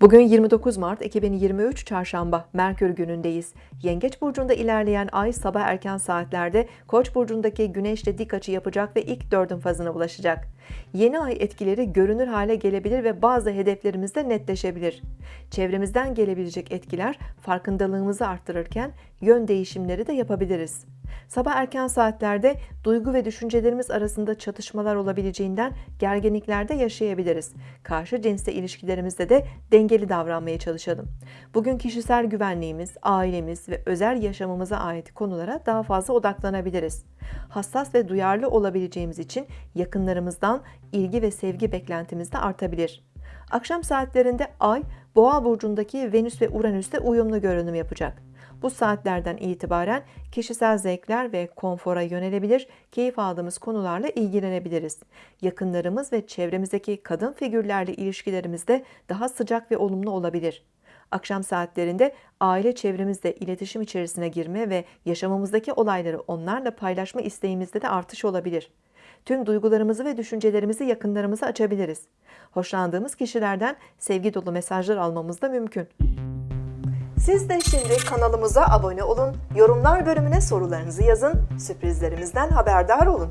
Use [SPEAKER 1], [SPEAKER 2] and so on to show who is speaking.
[SPEAKER 1] Bugün 29 Mart 2023 Çarşamba Merkür günündeyiz. Yengeç burcunda ilerleyen ay sabah erken saatlerde Koç burcundaki Güneşle dik açı yapacak ve ilk dördün fazına ulaşacak. Yeni ay etkileri görünür hale gelebilir ve bazı hedeflerimizde netleşebilir. Çevremizden gelebilecek etkiler farkındalığımızı arttırırken yön değişimleri de yapabiliriz. Sabah erken saatlerde duygu ve düşüncelerimiz arasında çatışmalar olabileceğinden gerginliklerde yaşayabiliriz. Karşı cinsle ilişkilerimizde de dengeli davranmaya çalışalım. Bugün kişisel güvenliğimiz, ailemiz ve özel yaşamımıza ait konulara daha fazla odaklanabiliriz. Hassas ve duyarlı olabileceğimiz için yakınlarımızdan ilgi ve sevgi beklentimiz de artabilir. Akşam saatlerinde Ay, Boğa burcundaki Venüs ve Uranüs'te uyumlu görünüm yapacak. Bu saatlerden itibaren kişisel zevkler ve konfora yönelebilir, keyif aldığımız konularla ilgilenebiliriz. Yakınlarımız ve çevremizdeki kadın figürlerle ilişkilerimiz de daha sıcak ve olumlu olabilir. Akşam saatlerinde aile çevremizle iletişim içerisine girme ve yaşamımızdaki olayları onlarla paylaşma isteğimizde de artış olabilir. Tüm duygularımızı ve düşüncelerimizi yakınlarımıza açabiliriz. Hoşlandığımız kişilerden sevgi dolu mesajlar almamız da mümkün. Siz de şimdi kanalımıza abone olun, yorumlar bölümüne sorularınızı yazın, sürprizlerimizden haberdar olun.